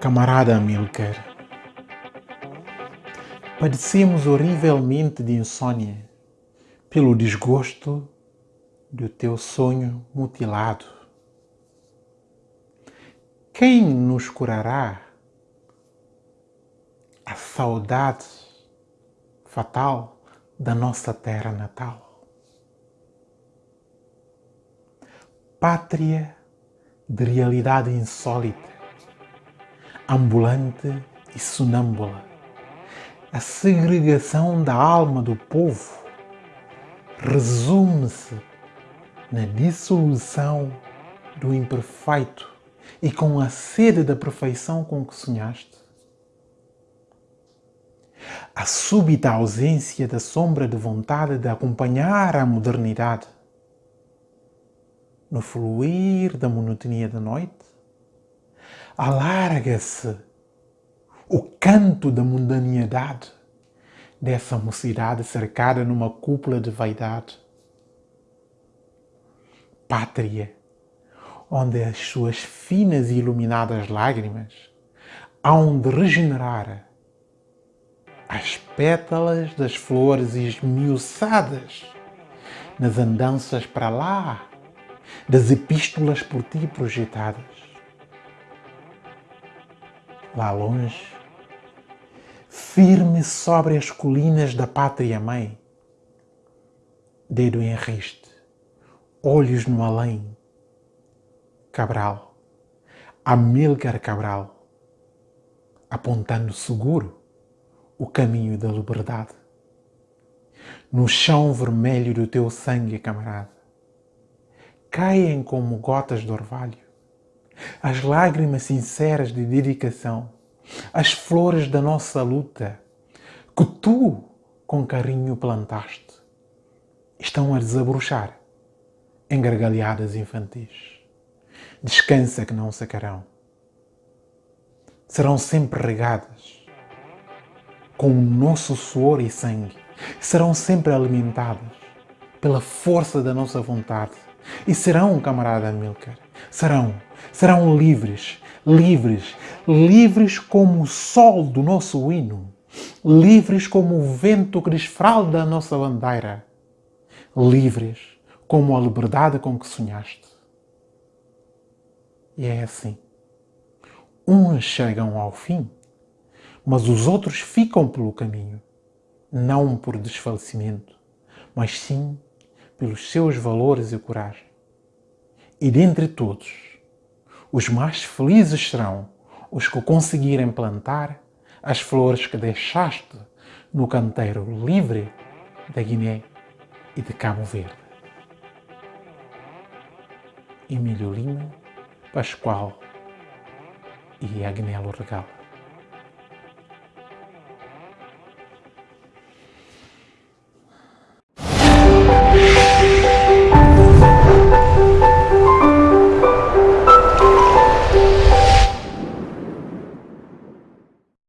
Camarada Amilcar, padecemos horrivelmente de insônia pelo desgosto do teu sonho mutilado. Quem nos curará a saudade fatal da nossa terra natal? Pátria de realidade insólita, ambulante e sonâmbula, a segregação da alma do povo resume-se na dissolução do imperfeito e com a sede da perfeição com que sonhaste. A súbita ausência da sombra de vontade de acompanhar a modernidade no fluir da monotonia da noite, alarga-se o canto da mundanidade dessa mocidade cercada numa cúpula de vaidade. Pátria, onde as suas finas e iluminadas lágrimas hão de regenerar as pétalas das flores esmiuçadas nas andanças para lá das epístolas por ti projetadas. Lá longe, firme sobre as colinas da pátria mãe, dedo em riste, olhos no além, Cabral, Amílcar Cabral, apontando seguro o caminho da liberdade. No chão vermelho do teu sangue, camarada, caem como gotas de orvalho. As lágrimas sinceras de dedicação, as flores da nossa luta, que tu com carinho plantaste, estão a desabrochar em gargalhadas infantis. Descansa que não secarão. Serão sempre regadas com o nosso suor e sangue. Serão sempre alimentadas pela força da nossa vontade e serão, camarada Amilcar, serão, serão livres, livres, livres como o sol do nosso hino, livres como o vento que desfralda a nossa bandeira, livres como a liberdade com que sonhaste. E é assim. Uns chegam ao fim, mas os outros ficam pelo caminho, não por desfalecimento, mas sim pelos seus valores e coragem. E dentre todos, os mais felizes serão os que conseguirem plantar as flores que deixaste no canteiro livre da Guiné e de Cabo Verde. Emílio Lima, Pascoal e Agnelo Regalo.